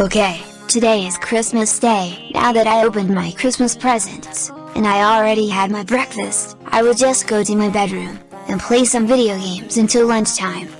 Okay, today is Christmas Day. Now that I opened my Christmas presents, and I already had my breakfast, I will just go to my bedroom, and play some video games until lunchtime.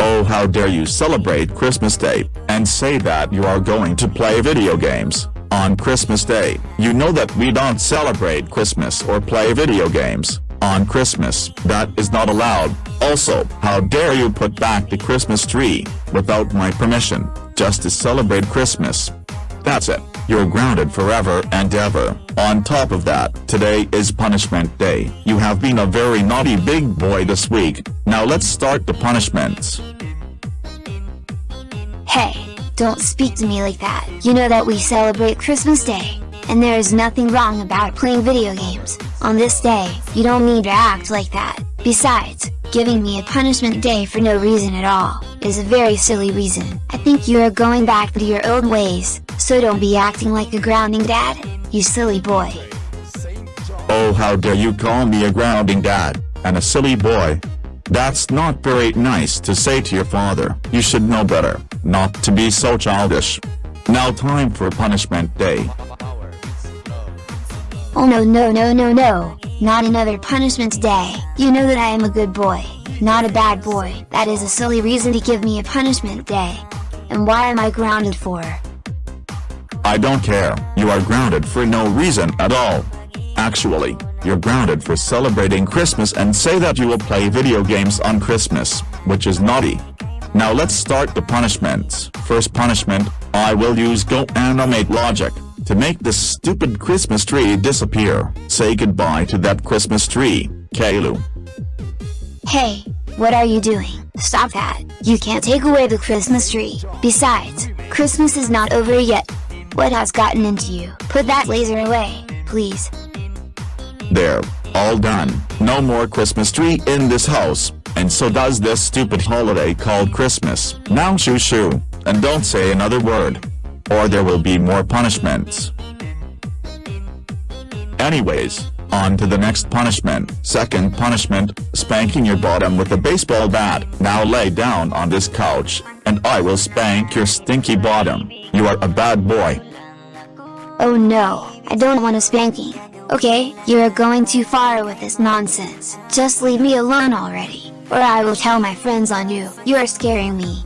Oh how dare you celebrate Christmas Day, and say that you are going to play video games, on Christmas Day. You know that we don't celebrate Christmas or play video games, on Christmas, that is not allowed. Also, how dare you put back the Christmas tree, without my permission, just to celebrate Christmas. That's it, you're grounded forever and ever. On top of that, today is punishment day. You have been a very naughty big boy this week, now let's start the punishments. Hey, don't speak to me like that. You know that we celebrate Christmas Day, and there is nothing wrong about playing video games. On this day, you don't need to act like that. Besides, giving me a punishment day for no reason at all, is a very silly reason. I think you are going back to your old ways, so don't be acting like a grounding dad, you silly boy. Oh how dare you call me a grounding dad, and a silly boy. That's not very nice to say to your father. You should know better, not to be so childish. Now time for punishment day. Oh no no no no no, not another punishment day. You know that I am a good boy, not a bad boy. That is a silly reason to give me a punishment day. And why am I grounded for? I don't care, you are grounded for no reason at all. Actually, you're grounded for celebrating Christmas and say that you will play video games on Christmas, which is naughty. Now let's start the punishments. First punishment, I will use Go Animate Logic to make this stupid Christmas tree disappear. Say goodbye to that Christmas tree, Caillou. Hey, what are you doing? Stop that, you can't take away the Christmas tree. Besides, Christmas is not over yet. What has gotten into you? Put that laser away, please. There, all done. No more Christmas tree in this house, and so does this stupid holiday called Christmas. Now shoo shoo, and don't say another word or there will be more punishments. Anyways, on to the next punishment. Second punishment, spanking your bottom with a baseball bat. Now lay down on this couch, and I will spank your stinky bottom. You are a bad boy. Oh no, I don't want a spanking. Okay, you are going too far with this nonsense. Just leave me alone already, or I will tell my friends on you. You are scaring me.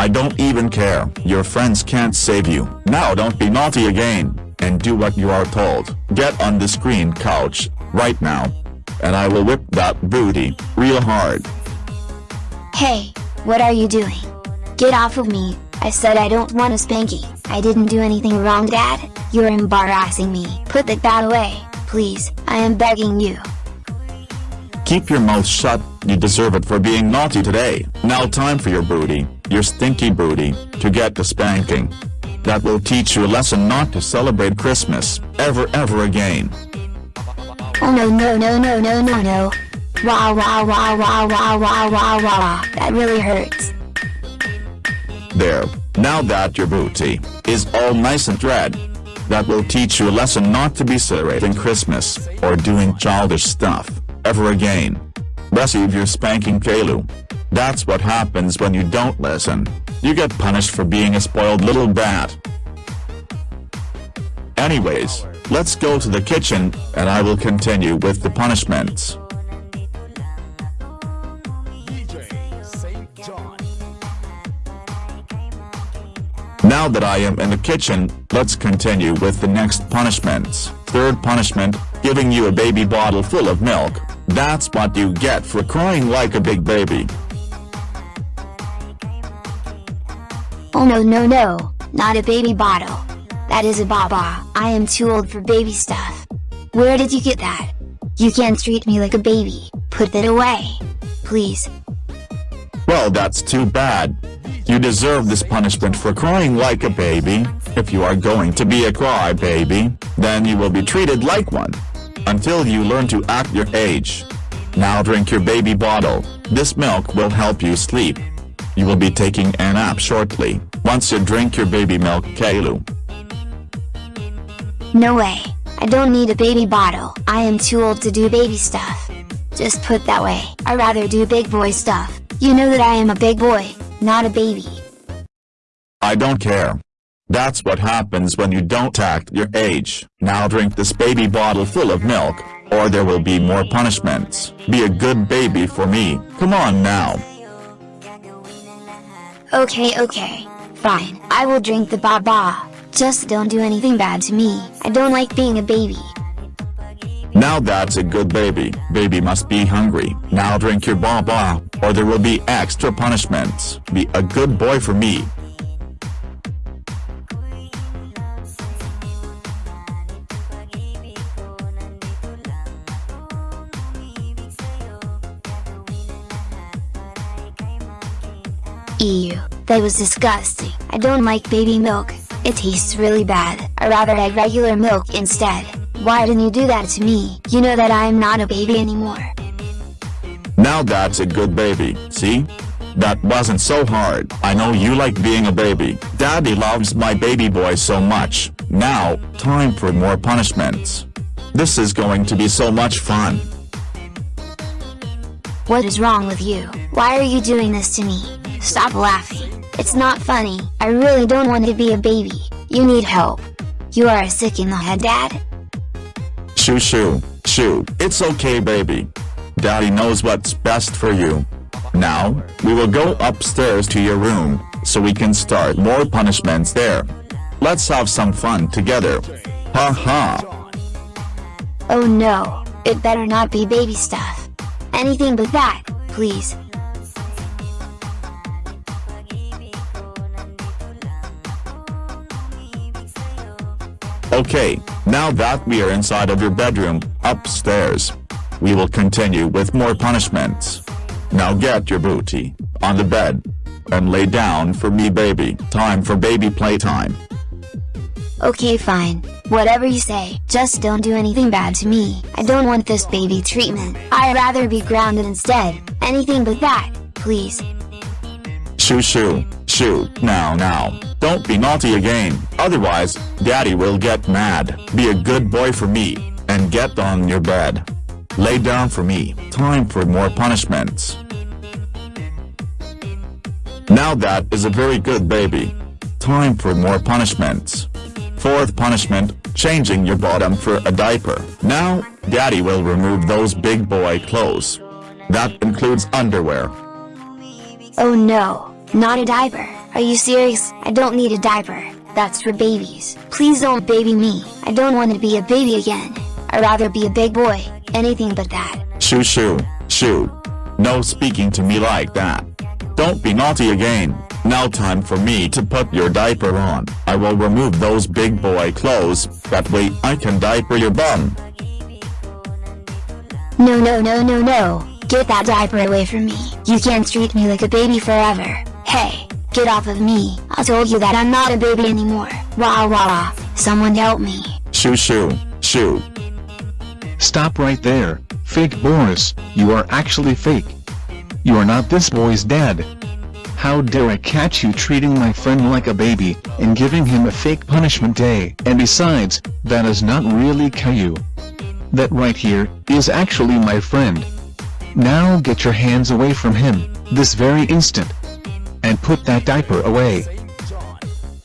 I don't even care, your friends can't save you. Now don't be naughty again, and do what you are told. Get on the screen couch, right now. And I will whip that booty, real hard. Hey, what are you doing? Get off of me, I said I don't want a spanking. I didn't do anything wrong dad, you're embarrassing me. Put that bat away, please, I am begging you. Keep your mouth shut, you deserve it for being naughty today. Now time for your booty your stinky booty, to get the spanking. That will teach you a lesson not to celebrate Christmas, ever ever again. Oh no no no no no no no. Wow wow wow wow wow wow wow wow, that really hurts. There, now that your booty is all nice and red, that will teach you a lesson not to be celebrating Christmas, or doing childish stuff, ever again. Receive your spanking Caillou. That's what happens when you don't listen. You get punished for being a spoiled little brat. Anyways, let's go to the kitchen, and I will continue with the punishments. Now that I am in the kitchen, let's continue with the next punishments. Third punishment, giving you a baby bottle full of milk. That's what you get for crying like a big baby. Oh no no no, not a baby bottle. That is a baba. I am too old for baby stuff. Where did you get that? You can't treat me like a baby. Put that away. Please. Well that's too bad. You deserve this punishment for crying like a baby. If you are going to be a crybaby, then you will be treated like one. Until you learn to act your age. Now drink your baby bottle. This milk will help you sleep. You will be taking a nap shortly, once you drink your baby milk Caillou. No way, I don't need a baby bottle, I am too old to do baby stuff. Just put that way, I rather do big boy stuff. You know that I am a big boy, not a baby. I don't care. That's what happens when you don't act your age. Now drink this baby bottle full of milk, or there will be more punishments. Be a good baby for me, come on now. Okay okay. Fine, I will drink the baba. Just don't do anything bad to me, I don't like being a baby. Now that's a good baby. Baby must be hungry. Now drink your baba, or there will be extra punishments. Be a good boy for me. Ew, that was disgusting. I don't like baby milk. It tastes really bad. I rather had regular milk instead. Why didn't you do that to me? You know that I am not a baby anymore. Now that's a good baby, see? That wasn't so hard. I know you like being a baby. Daddy loves my baby boy so much. Now, time for more punishments. This is going to be so much fun. What is wrong with you? Why are you doing this to me? Stop laughing. It's not funny. I really don't want to be a baby. You need help. You are sick in the head dad? Shoo shoo, shoo, it's okay baby. Daddy knows what's best for you. Now, we will go upstairs to your room, so we can start more punishments there. Let's have some fun together. Ha ha. Oh no, it better not be baby stuff. Anything but that, please. Okay, now that we are inside of your bedroom, upstairs. We will continue with more punishments. Now get your booty, on the bed. And lay down for me baby. Time for baby playtime. Okay fine, whatever you say, just don't do anything bad to me. I don't want this baby treatment. I'd rather be grounded instead. Anything but that, please. Shoo shoo, now now. Don't be naughty again, otherwise, daddy will get mad. Be a good boy for me, and get on your bed. Lay down for me, time for more punishments. Now that is a very good baby. Time for more punishments. Fourth punishment, changing your bottom for a diaper. Now, daddy will remove those big boy clothes. That includes underwear. Oh no, not a diaper. Are you serious? I don't need a diaper. That's for babies. Please don't baby me. I don't want to be a baby again. I'd rather be a big boy. Anything but that. Shoo shoo, shoo. No speaking to me like that. Don't be naughty again. Now time for me to put your diaper on. I will remove those big boy clothes, that way I can diaper your bum. No no no no no. Get that diaper away from me. You can't treat me like a baby forever. Hey, get off of me. I told you that I'm not a baby anymore. Wah wah. wah, Someone help me. Shoo shoo, shoo. Stop right there, fake Boris, you are actually fake. You are not this boy's dad. How dare I catch you treating my friend like a baby, and giving him a fake punishment day. And besides, that is not really Caillou. That right here, is actually my friend. Now get your hands away from him, this very instant. And put that diaper away.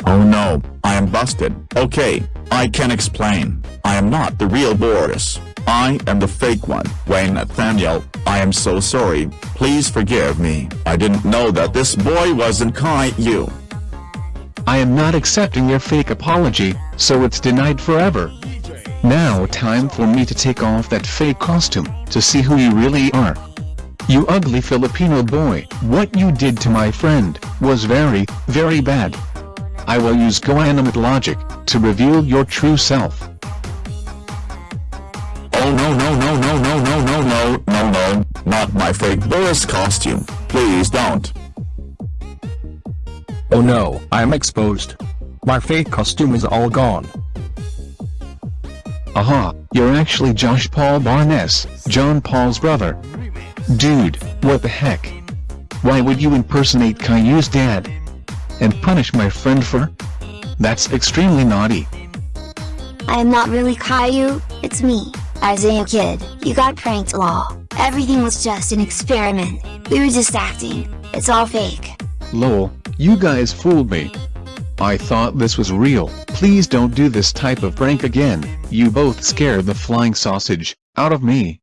Oh no, I am busted. Okay, I can explain. I am not the real Boris. I am the fake one. Wayne Nathaniel, I am so sorry, please forgive me. I didn't know that this boy wasn't you. I am not accepting your fake apology, so it's denied forever. Now time for me to take off that fake costume, to see who you really are. You ugly Filipino boy, what you did to my friend, was very, very bad. I will use GoAnimate logic, to reveal your true self. Oh no no no no no no no no no no, not my fake Boris costume, please don't. Oh no, I'm exposed. My fake costume is all gone. Aha, you're actually Josh Paul Barnes, John Paul's brother. Dude, what the heck? Why would you impersonate Caillou's dad? And punish my friend for? That's extremely naughty. I am not really Caillou, it's me, Isaiah Kid. You got pranked lol. Everything was just an experiment. We were just acting. It's all fake. Lol, you guys fooled me. I thought this was real. Please don't do this type of prank again, you both scared the flying sausage out of me.